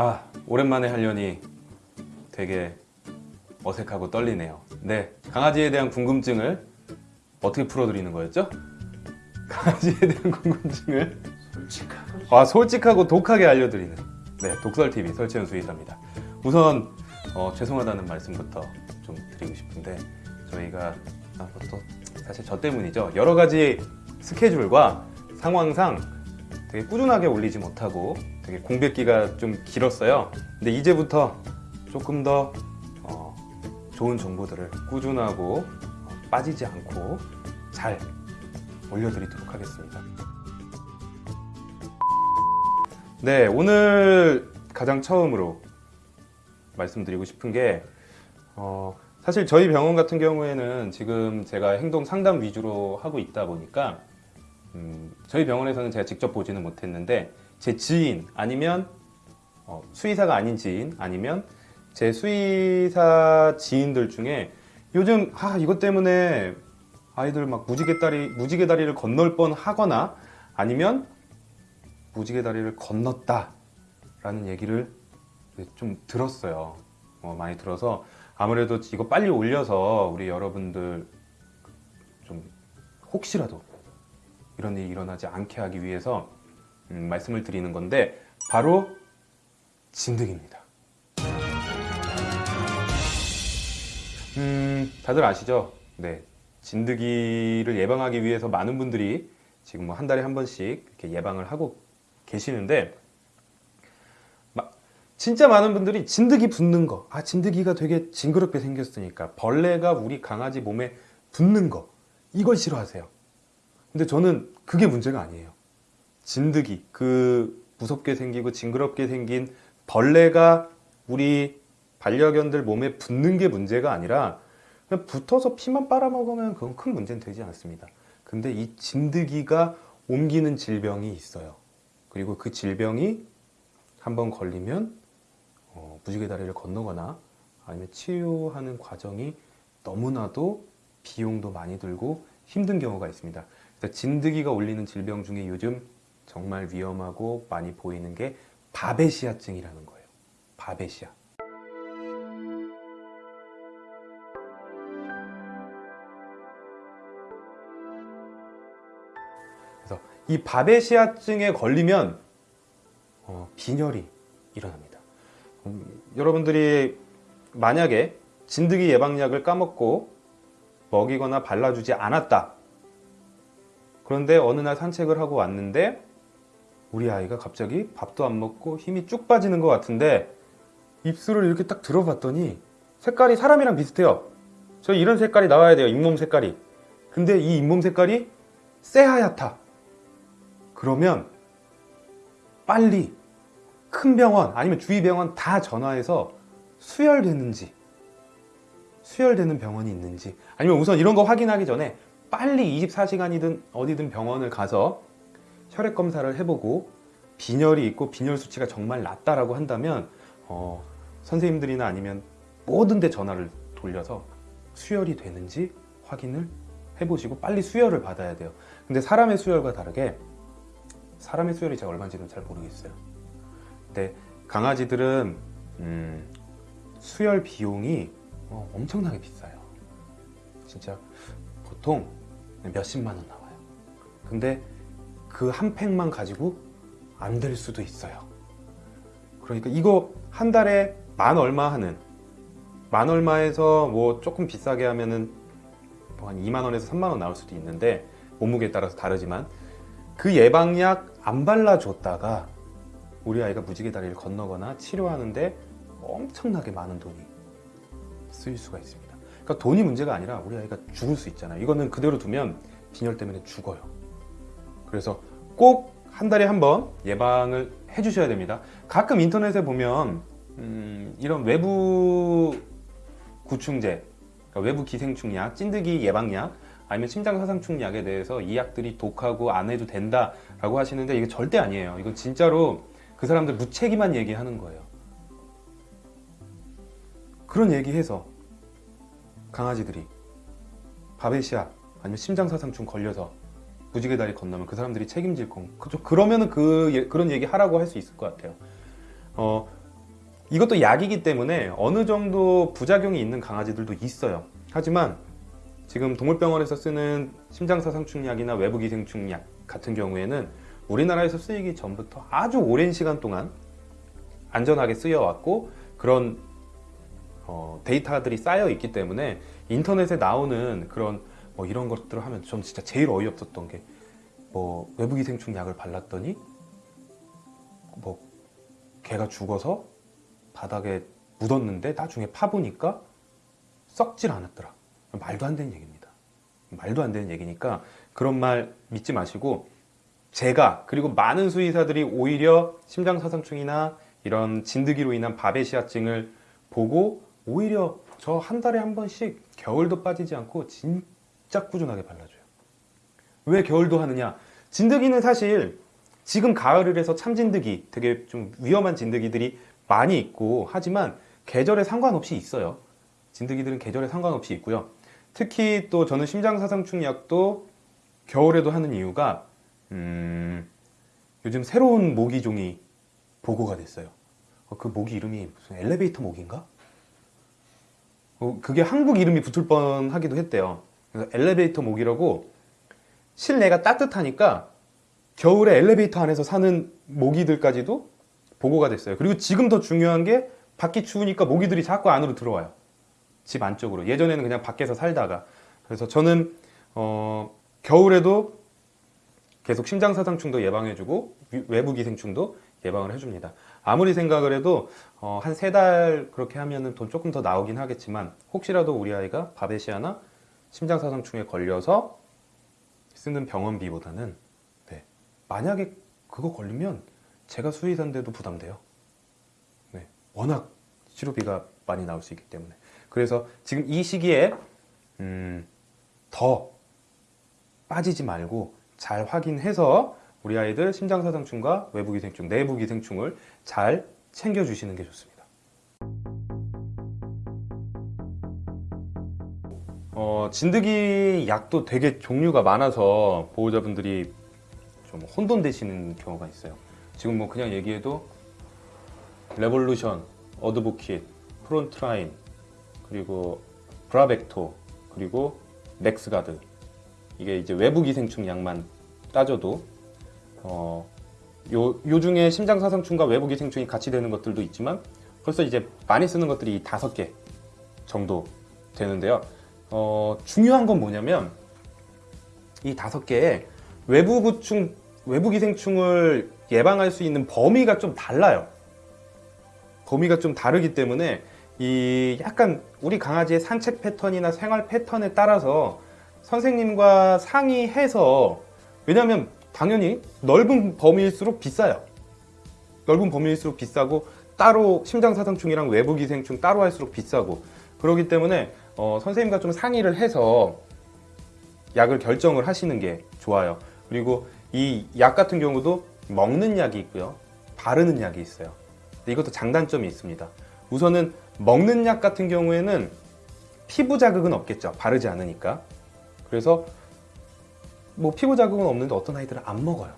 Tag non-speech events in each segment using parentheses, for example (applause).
아 오랜만에 하려니 되게 어색하고 떨리네요. 네 강아지에 대한 궁금증을 어떻게 풀어드리는 거였죠? (laughs) 강아지에 대한 궁금증을 솔직하고 아 솔직하고 독하게 알려드리는. 네 독설TV 설치현 수의사입니다. 우선 어, 죄송하다는 말씀부터 좀 드리고 싶은데 저희가 아, 뭐또 사실 저 때문이죠. 여러 가지 스케줄과 상황상 되게 꾸준하게 올리지 못하고 되게 공백기가 좀 길었어요. 근데 이제부터 조금 더 어, 좋은 정보들을 꾸준하고 어, 빠지지 않고 잘 올려드리도록 하겠습니다. 네, 오늘 가장 처음으로 말씀드리고 싶은 게 어, 사실 저희 병원 같은 경우에는 지금 제가 행동 상담 위주로 하고 있다 보니까 음, 저희 병원에서는 제가 직접 보지는 못했는데 제 지인 아니면 어, 수의사가 아닌 지인 아니면 제 수의사 지인들 중에 요즘 아 이것 때문에 아이들 막 무지개 다리 무지개 다리를 건널 뻔 하거나 아니면 무지개 다리를 건넜다 라는 얘기를 좀 들었어요. 어, 많이 들어서 아무래도 이거 빨리 올려서 우리 여러분들 좀 혹시라도 이런 일이 일어나지 않게 하기 위해서 음, 말씀을 드리는 건데 바로 진드기입니다 음, 다들 아시죠? 네, 진드기를 예방하기 위해서 많은 분들이 지금 뭐 한 달에 한 번씩 이렇게 예방을 하고 계시는데 마- 진짜 많은 분들이 진드기 붙는 거, 아 진드기가 되게 징그럽게 생겼으니까 벌레가 우리 강아지 몸에 붙는 거 이걸 싫어하세요. 근데 저는 그게 문제가 아니에요. 진드기 그 무섭게 생기고 징그럽게 생긴 벌레가 우리 반려견들 몸에 붙는 게 문제가 아니라 그냥 붙어서 피만 빨아먹으면 그건 큰 문제는 되지 않습니다. 근데 이 진드기가 옮기는 질병이 있어요. 그리고 그 질병이 한번 걸리면 어, 무지개 다리를 건너거나 아니면 치유하는 과정이 너무나도 비용도 많이 들고 힘든 경우가 있습니다. 진드기가 올리는 질병 중에 요즘 정말 위험하고 많이 보이는 게 바베시아증이라는 거예요. 바베시아. 그래서 이 바베시아증에 걸리면 어, 빈혈이 일어납니다. 음, 여러분들이 만약에 진드기 예방약을 까먹고 먹이거나 발라주지 않았다. 그런데 어느 날 산책을 하고 왔는데 우리 아이가 갑자기 밥도 안 먹고 힘이 쭉 빠지는 것 같은데 입술을 이렇게 딱 들어봤더니 색깔이 사람이랑 비슷해요. 저 이런 색깔이 나와야 돼요. 잇몸 색깔이. 근데 이 잇몸 색깔이 새하얗다. 그러면 빨리 큰 병원 아니면 주위 병원 다 전화해서 수혈되는지 수혈되는 병원이 있는지 아니면 우선 이런 거 확인하기 전에 빨리 24시간이든 어디든 병원을 가서 혈액 검사를 해보고 빈혈이 있고 빈혈 수치가 정말 낮다라고 한다면 어, 선생님들이나 아니면 모든 데 전화를 돌려서 수혈이 되는지 확인을 해보시고 빨리 수혈을 받아야 돼요. 근데 사람의 수혈과 다르게 사람의 수혈이 제가 얼마인지는 잘 모르겠어요. 근데 강아지들은 음, 수혈 비용이 어, 엄청나게 비싸요. 진짜 보통 몇십만 원 나와요 근데 그 한 팩만 가지고 안 될 수도 있어요 그러니까 이거 한 달에 만 얼마 하는 만 얼마에서 뭐 조금 비싸게 하면은 뭐 한 2만 원에서 3만 원 나올 수도 있는데 몸무게에 따라서 다르지만 그 예방약 안 발라줬다가 우리 아이가 무지개 다리를 건너거나 치료하는데 엄청나게 많은 돈이 쓰일 수가 있습니다. 그러니까 돈이 문제가 아니라 우리 아이가 죽을 수 있잖아요. 이거는 그대로 두면 빈혈 때문에 죽어요. 그래서 꼭 한 달에 한 번 예방을 해주셔야 됩니다. 가끔 인터넷에 보면 음, 이런 외부 구충제, 그러니까 외부 기생충약, 찐드기 예방약, 아니면 심장사상충 약에 대해서 이 약들이 독하고 안 해도 된다 라고 하시는데 이게 절대 아니에요. 이건 진짜로 그 사람들 무책임한 얘기하는 거예요. 그런 얘기해서 강아지들이 바베시아 아니면 심장사상충 걸려서 무지개 다리 건너면 그 사람들이 책임질 건 그죠? 그러면은 그 예- 그런 얘기 하라고 할 수 있을 것 같아요. 어 이것도 약이기 때문에 어느 정도 부작용이 있는 강아지들도 있어요. 하지만 지금 동물병원에서 쓰는 심장사상충 약이나 외부기생충 약 같은 경우에는 우리나라에서 쓰이기 전부터 아주 오랜 시간 동안 안전하게 쓰여왔고 그런 어, 데이터들이 쌓여 있기 때문에 인터넷에 나오는 그런 뭐 이런 것들을 하면 전 진짜 제일 어이없었던 게 뭐 외부기생충 약을 발랐더니 뭐 개가 죽어서 바닥에 묻었는데 나중에 파보니까 썩질 않았더라. 말도 안 되는 얘기입니다. 말도 안 되는 얘기니까 그런 말 믿지 마시고 제가 그리고 많은 수의사들이 오히려 심장사상충이나 이런 진드기로 인한 바베시아증을 보고 오히려 저 한 달에 한 번씩 겨울도 빠지지 않고 진짜 꾸준하게 발라줘요. 왜 겨울도 하느냐? 진드기는 사실 지금 가을을 해서 참진드기 되게 좀 위험한 진드기들이 많이 있고 하지만 계절에 상관없이 있어요. 진드기들은 계절에 상관없이 있고요. 특히 또 저는 심장사상충 약도 겨울에도 하는 이유가 음, 요즘 새로운 모기종이 보고가 됐어요. 어, 그 모기 이름이 무슨 엘리베이터 모기인가? 어, 그게 한국 이름이 붙을 뻔하기도 했대요. 그래서 엘리베이터 모기라고 실내가 따뜻하니까 겨울에 엘리베이터 안에서 사는 모기들까지도 보고가 됐어요. 그리고 지금 더 중요한 게 밖이 추우니까 모기들이 자꾸 안으로 들어와요. 집 안쪽으로. 예전에는 그냥 밖에서 살다가. 그래서 저는 어, 겨울에도 계속 심장사상충도 예방해주고 위- 외부기생충도 예방을 해줍니다. 아무리 생각을 해도 어, 한 세 달 그렇게 하면은 돈 조금 더 나오긴 하겠지만 혹시라도 우리 아이가 바베시아나 심장사상충에 걸려서 쓰는 병원비보다는 네, 만약에 그거 걸리면 제가 수의사인데도 부담돼요. 네, 워낙 치료비가 많이 나올 수 있기 때문에 그래서 지금 이 시기에 음, 더 빠지지 말고 잘 확인해서 우리 아이들 심장사상충과 외부기생충, 내부기생충을 잘 챙겨주시는 게 좋습니다. 어, 진드기 약도 되게 종류가 많아서 보호자분들이 좀 혼돈되시는 경우가 있어요. 지금 뭐 그냥 얘기해도 레볼루션, 어드보킷, 프론트라인, 그리고 브라벡토, 그리고 넥스가드 이게 이제 외부 기생충 약만 따져도 어, 요, 요 중에 심장사상충과 외부 기생충이 같이 되는 것들도 있지만 벌써 이제 많이 쓰는 것들이 이 다섯 개 정도 되는데요. 어, 중요한 건 뭐냐면 이 다섯 개의 외부 구충, 외부 기생충을 예방할 수 있는 범위가 좀 달라요. 범위가 좀 다르기 때문에 이 약간 우리 강아지의 산책 패턴이나 생활 패턴에 따라서 선생님과 상의해서 왜냐하면 당연히 넓은 범위일수록 비싸요. 넓은 범위일수록 비싸고 따로 심장사상충이랑 외부기생충 따로 할수록 비싸고 그렇기 때문에 어, 선생님과 좀 상의를 해서 약을 결정을 하시는 게 좋아요. 그리고 이 약 같은 경우도 먹는 약이 있고요. 바르는 약이 있어요. 이것도 장단점이 있습니다. 우선은 먹는 약 같은 경우에는 피부 자극은 없겠죠. 바르지 않으니까. 그래서 뭐 피부 자극은 없는데 어떤 아이들은 안 먹어요.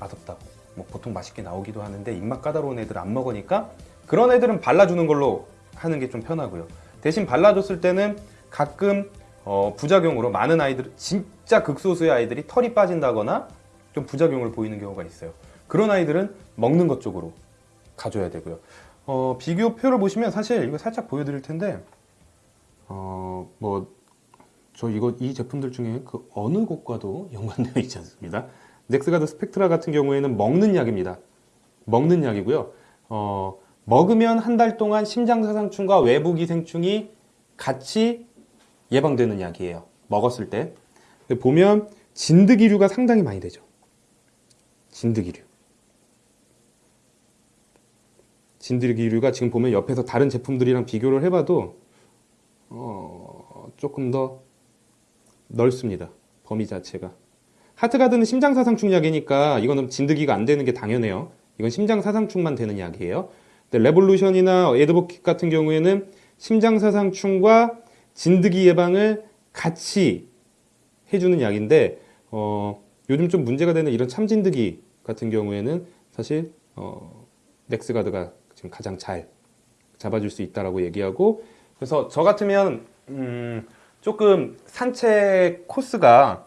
맛없다고. 뭐 보통 맛있게 나오기도 하는데 입맛 까다로운 애들은 안 먹으니까 그런 애들은 발라주는 걸로 하는 게 좀 편하고요. 대신 발라줬을 때는 가끔 어, 부작용으로 많은 아이들 진짜 극소수의 아이들이 털이 빠진다거나 좀 부작용을 보이는 경우가 있어요. 그런 아이들은 먹는 것 쪽으로 가줘야 되고요. 어, 비교표를 보시면 사실 이거 살짝 보여드릴 텐데 어, 뭐 저 이거 이 제품들 중에 그 어느 곳과도 (laughs) 연관되어 있지 않습니다. 넥스가드 스펙트라 같은 경우에는 먹는 약입니다. 먹는 약이고요. 어, 먹으면 한 달 동안 심장사상충과 외부기생충이 같이 예방되는 약이에요. 먹었을 때. 보면 진드기류가 상당히 많이 되죠. 진드기류. 진드기류가 지금 보면 옆에서 다른 제품들이랑 비교를 해봐도 어, 조금 더 넓습니다. 범위 자체가. 하트가드는 심장사상충 약이니까 이거는 진드기가 안 되는 게 당연해요. 이건 심장사상충만 되는 약이에요. 근데 레볼루션이나 에드보킷 같은 경우에는 심장사상충과 진드기 예방을 같이 해주는 약인데 어, 요즘 좀 문제가 되는 이런 참진드기 같은 경우에는 사실 어, 넥스가드가 지금 가장 잘 잡아줄 수 있다라고 얘기하고 그래서 저 같으면 음, 조금 산책 코스가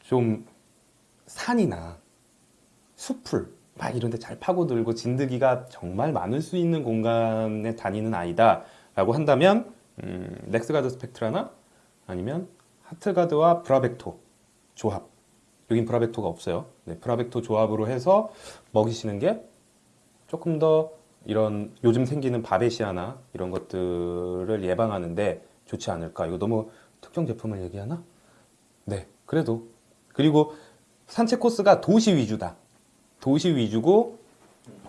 좀 산이나 숲을 막 이런 데 잘 파고들고 진드기가 정말 많을 수 있는 공간에 다니는 아이다 라고 한다면 음, 넥스가드 스펙트라나 아니면 하트가드와 브라벡토 조합. 여긴 브라벡토가 없어요. 네, 브라벡토 조합으로 해서 먹이시는 게 조금 더 이런 요즘 생기는 바베시아나 이런 것들을 예방하는데 좋지 않을까. 이거 너무 특정 제품을 얘기하나? 네 그래도. 그리고 산책 코스가 도시 위주다. 도시 위주고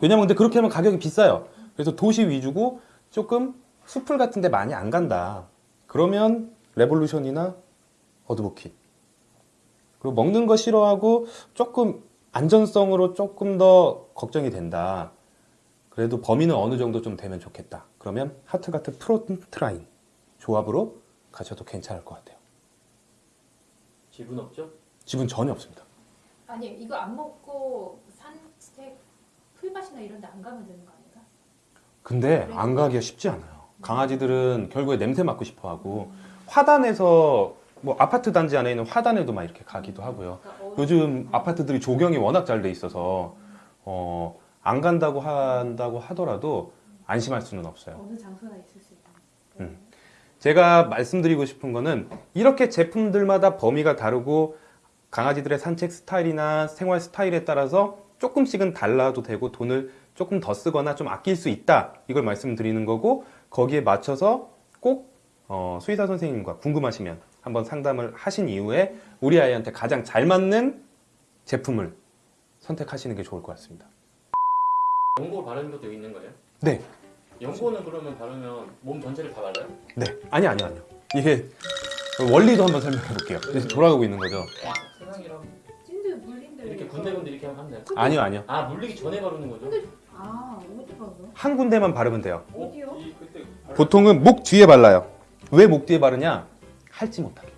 왜냐면 근데 그렇게 하면 가격이 비싸요. 그래서 도시 위주고 조금 숲을 같은 데 많이 안 간다. 그러면 레볼루션이나 어드보킷 그리고 먹는 거 싫어하고 조금 안전성으로 조금 더 걱정이 된다. 그래도 범위는 어느 정도 좀 되면 좋겠다. 그러면 하트가드 프론트라인 조합으로 가셔도 괜찮을 것 같아요 지분 없죠? 지분 전혀 없습니다 아니 이거 안 먹고 산책 풀밭이나 이런 데 안 가면 되는 거 아닌가? 근데 안 가기가 쉽지 않아요. 강아지들은 결국에 냄새 맡고 싶어 하고 화단에서 뭐 아파트 단지 안에 있는 화단에도 막 이렇게 가기도 하고요. 그러니까 어, 요즘 아파트들이 조경이 워낙 잘 돼 있어서 어, 안 간다고 한다고 하더라도 안심할 수는 없어요. 어느 장소나 있을 수 있다. 음. 제가 말씀드리고 싶은 거는 이렇게 제품들마다 범위가 다르고 강아지들의 산책 스타일이나 생활 스타일에 따라서 조금씩은 달라도 되고 돈을 조금 더 쓰거나 좀 아낄 수 있다 이걸 말씀드리는 거고 거기에 맞춰서 꼭 어, 수의사 선생님과 궁금하시면 한번 상담을 하신 이후에 우리 아이한테 가장 잘 맞는 제품을 선택하시는 게 좋을 것 같습니다. 연고 바르는 것도 있는 거예요? 네, 연고는 그러면 바르면 몸 전체를 다 발라요? 네, 아니 아니 아니요. 이게 원리도 한번 설명해 볼게요. 그래서 돌아가고 있는 거죠. 세상이랑 물린들 이렇게 군데군데 이렇게 하면 돼요? 아니요 아니요. 아 물리기 전에 바르는 거죠? 아 어디 가서? 한 군데만 바르면 돼요. 어디요? 이 그때 보통은 목 뒤에 발라요. 왜 목 뒤에 바르냐? 할지 못하게.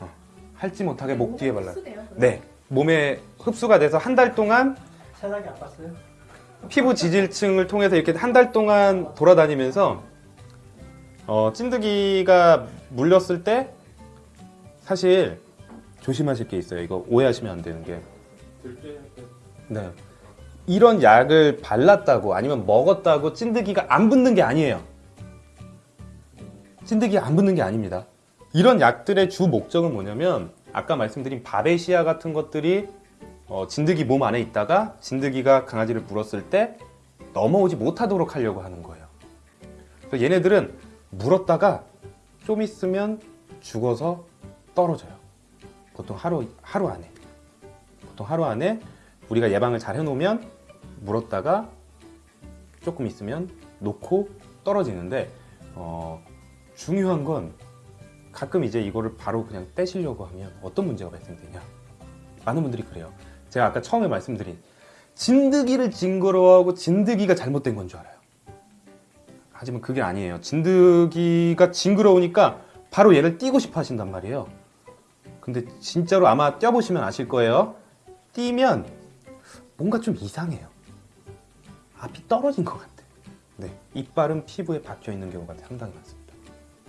어, 할지 못하게 목 뒤에 발라요. 흡수돼요? 네, 몸에 흡수가 돼서 한 달 동안 세상에 안 봤어요? 피부 지질층을 통해서 이렇게 한 달 동안 돌아다니면서 어, 찐드기가 물렸을 때 사실 조심하실 게 있어요. 이거 오해하시면 안 되는 게. 네. 이런 약을 발랐다고 아니면 먹었다고 찐드기가 안 붙는 게 아니에요. 찐드기가 안 붙는 게 아닙니다. 이런 약들의 주 목적은 뭐냐면 아까 말씀드린 바베시아 같은 것들이 어, 진드기 몸 안에 있다가 진드기가 강아지를 물었을 때 넘어오지 못하도록 하려고 하는 거예요. 그래서 얘네들은 물었다가 좀 있으면 죽어서 떨어져요. 보통 하루 하루 안에. 보통 하루 안에 우리가 예방을 잘 해놓으면 물었다가 조금 있으면 놓고 떨어지는데 어, 중요한 건 가끔 이제 이거를 바로 그냥 떼시려고 하면 어떤 문제가 발생되냐 많은 분들이 그래요 제가 아까 처음에 말씀드린 진드기를 징그러워하고 진드기가 잘못된 건 줄 알아요 하지만 그게 아니에요 진드기가 징그러우니까 바로 얘를 띄고 싶어 하신단 말이에요 근데 진짜로 아마 떼보시면 아실 거예요 띄면 뭔가 좀 이상해요. 앞이 떨어진 것 같아. 네, 이빨은 피부에 박혀 있는 경우가 상당히 많습니다.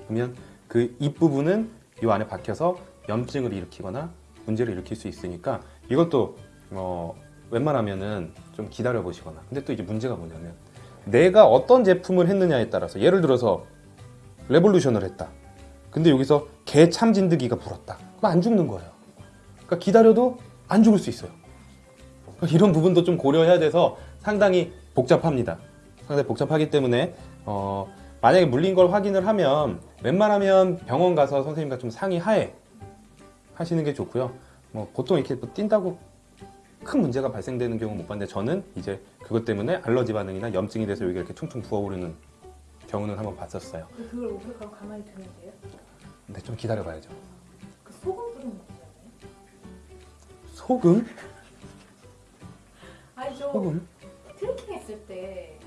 그러면 그 입 부분은 이 안에 박혀서 염증을 일으키거나 문제를 일으킬 수 있으니까 이것도 어, 웬만하면은 좀 기다려 보시거나. 근데 또 이제 문제가 뭐냐면 내가 어떤 제품을 했느냐에 따라서 예를 들어서 레볼루션을 했다. 근데 여기서 개 참진드기가 불었다. 그럼 안 죽는 거예요. 그러니까 기다려도 안 죽을 수 있어요. 이런 부분도 좀 고려해야 돼서 상당히 복잡합니다. 상당히 복잡하기 때문에 어, 만약에 물린 걸 확인을 하면 웬만하면 병원 가서 선생님과 좀 상의하에 하시는 게 좋고요. 뭐 보통 이렇게 뭐 뛴다고 큰 문제가 발생되는 경우 못 봤는데 저는 이제 그것 때문에 알러지 반응이나 염증이 돼서 여기 이렇게 퉁퉁 부어오르는 경우는 한번 봤었어요. 그걸 오백하고 가만히 두면 돼요? 근데 좀 기다려봐야죠. 그 소금 뿌리는 거 있잖아요. 소금? 아니 저 소금? 트레킹 했을 때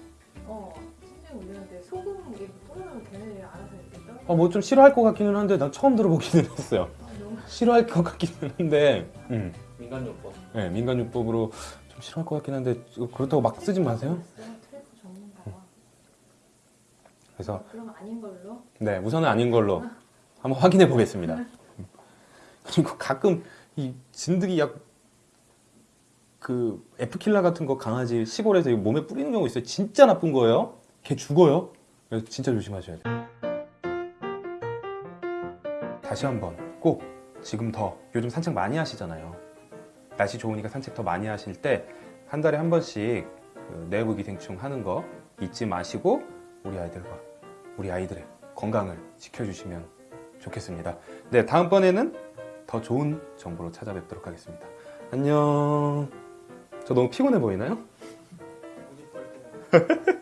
어, 심장이 울리는데 소금 이렇게 뿌리면 걔네들이 알아서 이렇게 떨어. 어, 뭐 좀 싫어할 것 같기는 한데 난 처음 들어보기는 했어요. 아, 너무 싫어할 것 같기는 한데 음. 민간요법 네, 민간요법으로 좀 싫어할 것 같긴 한데 그렇다고 막 쓰지 마세요. 그래서 그럼 아닌 걸로. 네, 우선은 아닌 걸로 한번 확인해 보겠습니다. 그리고 가끔 이 진드기 약 그 에프킬라 같은 거 강아지 시골에서 이 몸에 뿌리는 경우 있어요. 진짜 나쁜 거예요. 걔 죽어요. 그래서 진짜 조심하셔야 돼요. 다시 한번 꼭 지금 더 요즘 산책 많이 하시잖아요. 날씨 좋으니까 산책 더 많이 하실 때 한 달에 한 번씩 그 내부 기생충 하는 거 잊지 마시고 우리 아이들과 우리 아이들의 건강을 지켜주시면 좋겠습니다. 네, 다음번에는 더 좋은 정보로 찾아뵙도록 하겠습니다. 안녕. 저 너무 피곤해 보이나요? (laughs)